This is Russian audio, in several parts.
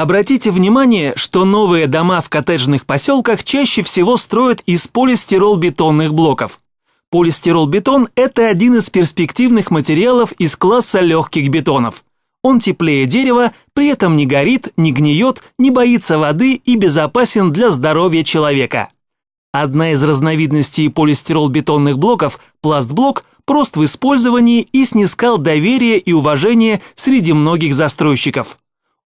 Обратите внимание, что новые дома в коттеджных поселках чаще всего строят из полистирол-бетонных блоков. Полистирол-бетон – это один из перспективных материалов из класса легких бетонов. Он теплее дерева, при этом не горит, не гниет, не боится воды и безопасен для здоровья человека. Одна из разновидностей полистирол-бетонных блоков, пластблок, прост в использовании и снискал доверие и уважение среди многих застройщиков.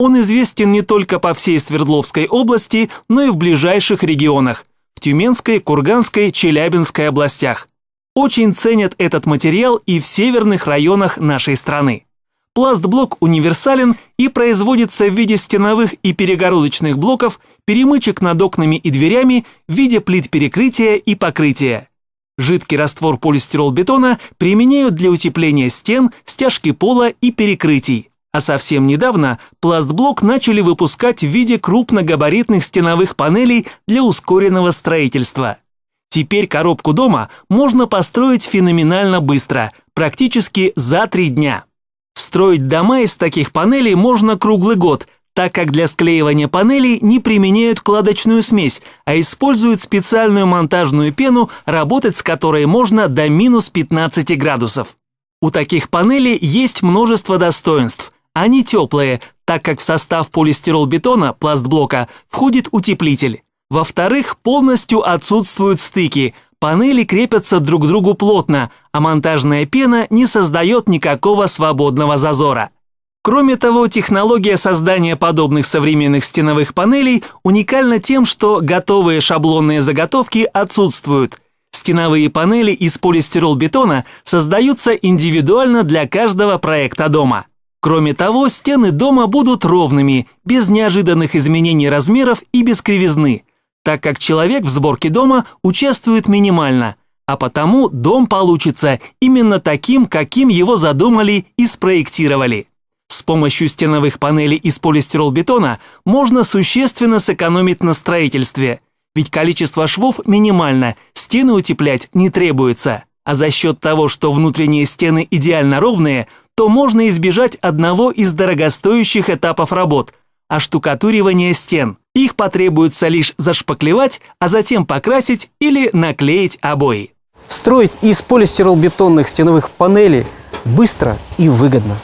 Он известен не только по всей Свердловской области, но и в ближайших регионах – в Тюменской, Курганской, Челябинской областях. Очень ценят этот материал и в северных районах нашей страны. Пластблок универсален и производится в виде стеновых и перегородочных блоков, перемычек над окнами и дверями в виде плит перекрытия и покрытия. Жидкий раствор полистирол-бетона применяют для утепления стен, стяжки пола и перекрытий. А совсем недавно пластблок начали выпускать в виде крупногабаритных стеновых панелей для ускоренного строительства. Теперь коробку дома можно построить феноменально быстро, практически за три дня. Строить дома из таких панелей можно круглый год, так как для склеивания панелей не применяют кладочную смесь, а используют специальную монтажную пену, работать с которой можно до минус 15 градусов. У таких панелей есть множество достоинств – они теплые, так как в состав полистирол-бетона, пластблока, входит утеплитель. Во-вторых, полностью отсутствуют стыки, панели крепятся друг к другу плотно, а монтажная пена не создает никакого свободного зазора. Кроме того, технология создания подобных современных стеновых панелей уникальна тем, что готовые шаблонные заготовки отсутствуют. Стеновые панели из полистирол-бетона создаются индивидуально для каждого проекта дома. Кроме того, стены дома будут ровными, без неожиданных изменений размеров и без кривизны, так как человек в сборке дома участвует минимально, а потому дом получится именно таким, каким его задумали и спроектировали. С помощью стеновых панелей из полистиролбетона можно существенно сэкономить на строительстве, ведь количество швов минимально, стены утеплять не требуется. А за счет того, что внутренние стены идеально ровные, то можно избежать одного из дорогостоящих этапов работ – оштукатуривания стен. Их потребуется лишь зашпаклевать, а затем покрасить или наклеить обои. Строить из полистиролбетонных стеновых панелей быстро и выгодно.